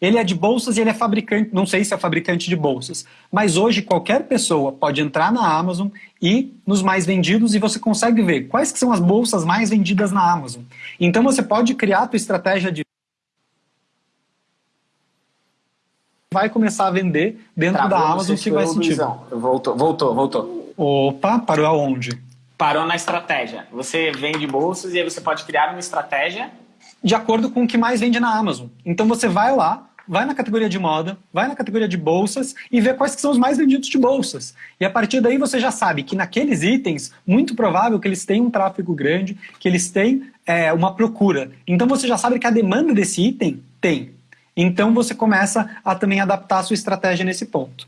Ele é de bolsas e ele é fabricante, não sei se é fabricante de bolsas, mas hoje qualquer pessoa pode entrar na Amazon e nos mais vendidos e você consegue ver quais que são as bolsas mais vendidas na Amazon. Então você pode criar a tua estratégia de vai começar a vender dentro Travou, da Amazon que vai sentir. Voltou, voltou, voltou. Opa, parou aonde? Parou na estratégia. Você vende bolsas e aí você pode criar uma estratégia de acordo com o que mais vende na Amazon. Então você vai lá, vai na categoria de moda, vai na categoria de bolsas e vê quais que são os mais vendidos de bolsas. E a partir daí você já sabe que naqueles itens, muito provável que eles tenham um tráfego grande, que eles têm é, uma procura. Então você já sabe que a demanda desse item tem. Então você começa a também adaptar a sua estratégia nesse ponto.